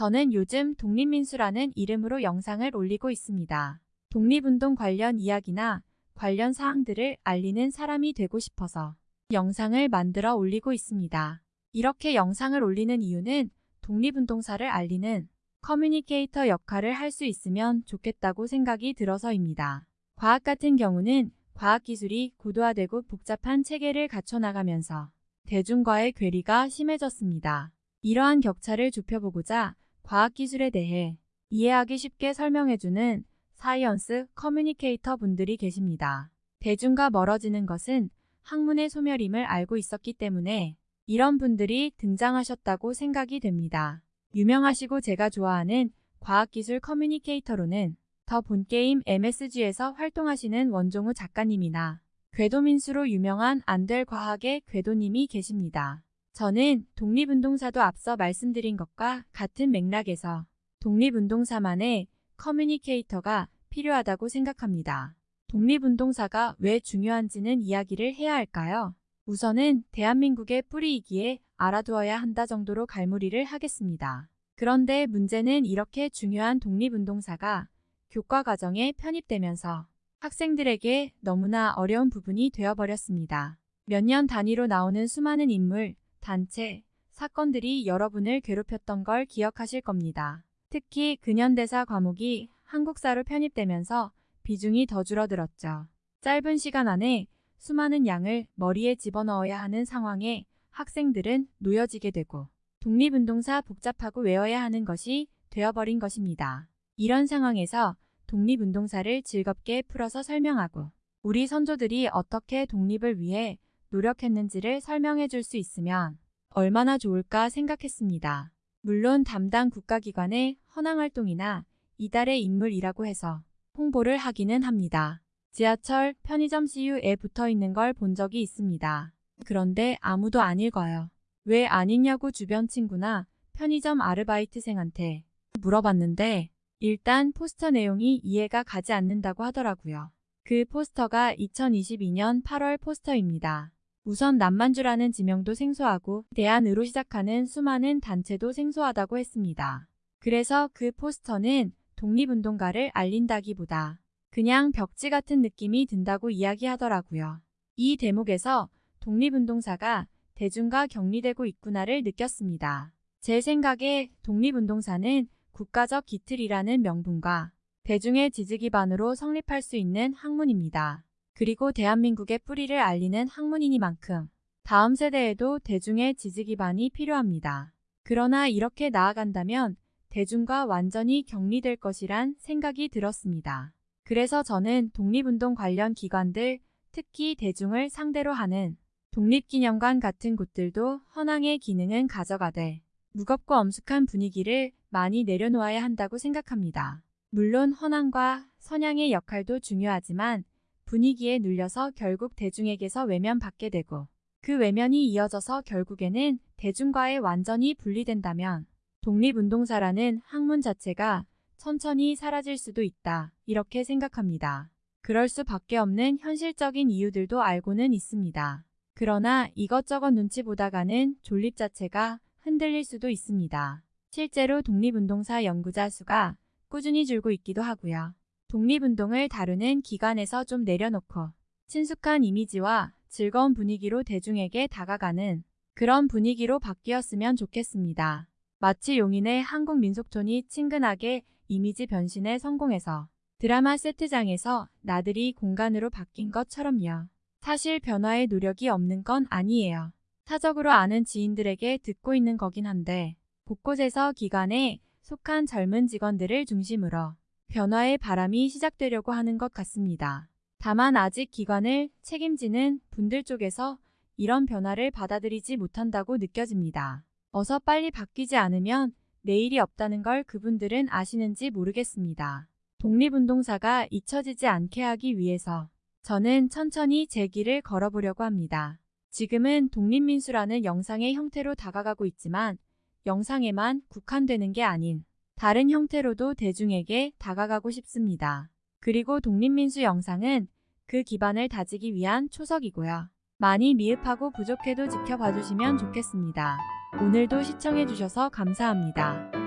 저는 요즘 독립민수라는 이름으로 영상을 올리고 있습니다. 독립운동 관련 이야기나 관련 사항들을 알리는 사람이 되고 싶어서 영상을 만들어 올리고 있습니다. 이렇게 영상을 올리는 이유는 독립운동사를 알리는 커뮤니케이터 역할을 할 수 있으면 좋겠다고 생각이 들어서입니다. 과학 같은 경우는 과학기술이 고도화되고 복잡한 체계를 갖춰나가면서 대중과의 괴리가 심해졌습니다. 이러한 격차를 좁혀보고자 과학기술에 대해 이해하기 쉽게 설명해주는 science communicator 분들이 계십니다. 대중과 멀어지는 것은 학문의 소멸임을 알고 있었기 때문에 이런 분들이 등장하셨다고 생각이 됩니다. 유명하시고 제가 좋아하는 과학기술 communicator로는 더 본게임 MSG에서 활동하시는 원종우 작가님이나 궤도민수로 유명한 안될 과학의 궤도님이 계십니다. 저는 독립운동사도 앞서 말씀드린 것과 같은 맥락에서 독립운동사만의 커뮤니케이터가 필요하다고 생각합니다. 독립운동사가 왜 중요한지는 이야기를 해야 할까요? 우선은 대한민국의 뿌리이기에 알아두어야 한다 정도로 갈무리를 하겠습니다. 그런데 문제는 이렇게 중요한 독립운동사가 교과 과정에 편입되면서 학생들에게 너무나 어려운 부분이 되어버렸습니다. 몇 년 단위로 나오는 수많은 인물, 단체, 사건들이 여러분을 괴롭혔던 걸 기억하실 겁니다. 특히 근현대사 과목이 한국사로 편입되면서 비중이 더 줄어들었죠. 짧은 시간 안에 수많은 양을 머리에 집어넣어야 하는 상황에 학생들은 놓여지게 되고 독립운동사 복잡하고 외워야 하는 것이 되어버린 것입니다. 이런 상황에서 독립운동사를 즐겁게 풀어서 설명하고 우리 선조들이 어떻게 독립을 위해 노력했는지를 설명해 줄 수 있으면 얼마나 좋을까 생각했습니다. 물론 담당 국가기관의 헌황활동이나 이달의 인물이라고 해서 홍보를 하기는 합니다. 지하철, 편의점 CU에 붙어 있는 걸 본 적이 있습니다. 그런데 아무도 안 읽어요. 왜 안 읽냐고 주변 친구나 편의점 아르바이트생한테 물어봤는데 일단 포스터 내용이 이해가 가지 않는다고 하더라고요. 그 포스터가 2022년 8월 포스터입니다. 우선 남만주라는 지명도 생소하고 대안으로 시작하는 수많은 단체도 생소하다고 했습니다. 그래서 그 포스터는 독립운동가를 알린다기보다 그냥 벽지 같은 느낌이 든다고 이야기하더라고요. 이 대목에서 독립운동사가 대중과 격리되고 있구나를 느꼈습니다. 제 생각에 독립운동사는 국가적 기틀이라는 명분과 대중의 지지 기반으로 성립할 수 있는 학문입니다. 그리고 대한민국의 뿌리를 알리는 학문이니만큼 다음 세대에도 대중의 지지 기반이 필요합니다. 그러나 이렇게 나아간다면 대중과 완전히 격리될 것이란 생각이 들었습니다. 그래서 저는 독립운동 관련 기관들, 특히 대중을 상대로 하는 독립기념관 같은 곳들도 헌황의 기능은 가져가되 무겁고 엄숙한 분위기를 많이 내려놓아야 한다고 생각합니다. 물론 헌황과 선양의 역할도 중요하지만 분위기에 눌려서 결국 대중에게서 외면받게 되고 그 외면이 이어져서 결국에는 대중과의 완전히 분리된다면 독립운동사라는 학문 자체가 천천히 사라질 수도 있다 이렇게 생각합니다. 그럴 수밖에 없는 현실적인 이유들도 알고는 있습니다. 그러나 이것저것 눈치 보다가는 존립 자체가 흔들릴 수도 있습니다. 실제로 독립운동사 연구자 수가 꾸준히 줄고 있기도 하고요. 독립운동을 다루는 기관에서 좀 내려놓고 친숙한 이미지와 즐거운 분위기로 대중에게 다가가는 그런 분위기로 바뀌었으면 좋겠습니다. 마치 용인의 한국 민속촌이 친근하게 이미지 변신에 성공해서 드라마 세트장에서 나들이 공간으로 바뀐 것처럼요. 사실 변화의 노력이 없는 건 아니에요. 사적으로 아는 지인들에게 듣고 있는 거긴 한데 곳곳에서 기관에 속한 젊은 직원들을 중심으로 변화의 바람이 시작되려고 하는 것 같습니다. 다만 아직 기관을 책임지는 분들 쪽에서 이런 변화를 받아들이지 못한다고 느껴집니다. 어서 빨리 바뀌지 않으면 내일이 없다는 걸 그분들은 아시는지 모르겠습니다. 독립운동사가 잊혀지지 않게 하기 위해서 저는 천천히 제 길을 걸어보려고 합니다. 지금은 독립민수라는 영상의 형태로 다가가고 있지만 영상에만 국한되는 게 아닌 다른 형태로도 대중에게 다가가고 싶습니다. 그리고 독립민수 영상은 그 기반을 다지기 위한 초석이고요. 많이 미흡하고 부족해도 지켜봐 주시면 좋겠습니다. 오늘도 시청해주셔서 감사합니다.